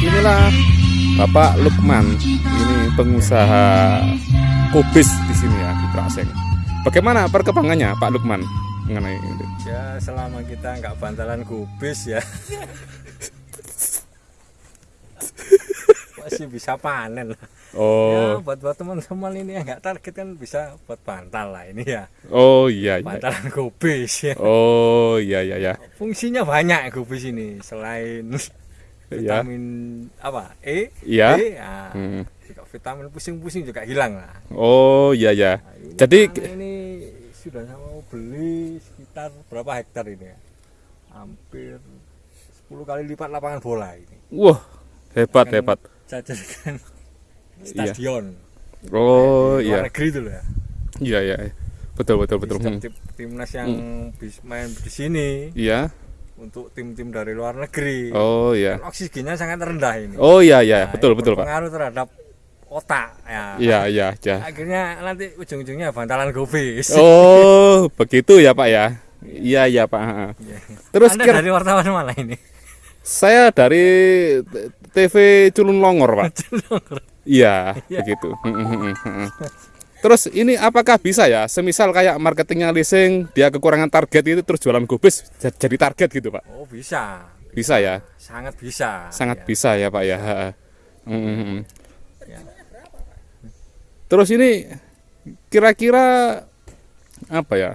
Inilah Bapak Lukman, ini pengusaha kubis di sini ya di Praseng. Bagaimana perkembangannya Pak Lukman mengenai ini? Ya selama kita nggak bantalan kubis ya masih bisa panen lah. Ya Oh, buat buat teman-teman ini yang nggak target kan bisa buat bantal lah ini ya. oh iya iya. Bantalan kubis ya. Oh iya iya ya. Fungsinya banyak kubis ini selain Iya. vitamin apa E, Iya. D, ya, Hmm. vitamin pusing-pusing juga hilang lah. Oh iya ya. Nah, ini Jadi ini sudah mau beli sekitar berapa hektar ini ya? Hampir 10 kali lipat lapangan bola ini. wah hebat Akan hebat. Jadikan Iya. stadion. Oh iya negeri itu loh ya. iya iya. Betul betul betul. Setiap Hmm. tim, timnas yang bis- main di sini Iya. untuk tim-tim dari luar negeri. Oh iya. Kan oksigennya sangat rendah ini. Oh iya iya Nah, betul betul Pak. Pengaruh terhadap otak ya. Iya iya ya. Akhirnya nanti ujung-ujungnya bantalan gobis. Oh begitu ya Pak ya. Iya iya Pak. Iya. Terus Anda kira dari wartawan mana ini? Saya dari t- TV Culun Longor Pak. Iya Iya. begitu. Terus ini apakah bisa ya? Semisal kayak marketingnya leasing, dia kekurangan target itu terus jualan gubis j- jadi target gitu Pak? Oh bisa, Bisa ya? sangat bisa. Sangat Ya. bisa ya Pak ya. Hmm. Ya. Terus ini kira-kira apa ya?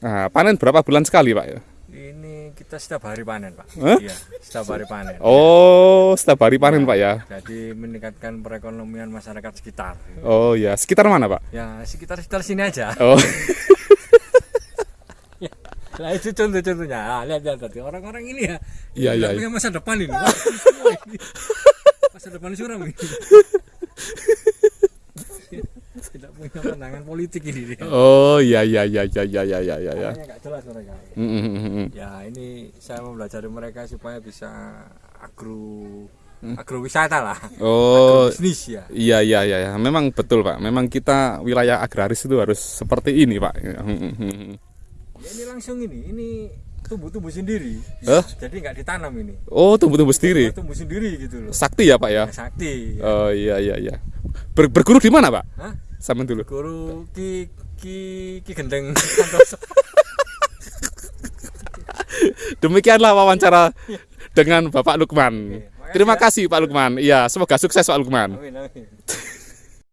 Nah, panen berapa bulan sekali Pak ya? Ini kita setiap hari panen pak. Iya, setiap hari panen. Oh, setiap hari panen Pak ya? Jadi meningkatkan perekonomian masyarakat sekitar. Oh ya, sekitar mana Pak? Ya sekitar sekitar sini aja. Oh, Nah itu contoh-contohnya. Ah, lihat lihat tadi orang-orang ini ya. Iya, iya, punya masa depan ini. Masa depan suram ini. Politik ini dia. oh ya ya ya ya ya ya ya ya. ya. Makanya nggak jelas mereka. Mm, mm, mm, mm. Ya ini saya mempelajari mereka supaya bisa agro agrowisata lah. Oh, Bisnis ya. iya iya iya ya. Memang betul Pak. Memang kita wilayah agraris itu harus seperti ini Pak. Ya, ini langsung ini, ini tumbuh-tumbuh sendiri. Hah? Jadi nggak ditanam ini. Oh, tumbuh-tumbuh sendiri. Tumbuh sendiri gitu loh. Sakti ya Pak ya. Ya, sakti. ya. Oh iya iya iya. Ber- berguru di mana Pak? Hah? Sama dulu. Guru Ki Ki Ki Gendeng. Demikianlah wawancara dengan Bapak Lukman. Terima ya. kasih Pak Lukman. Iya, semoga sukses Pak Lukman. Amin amin.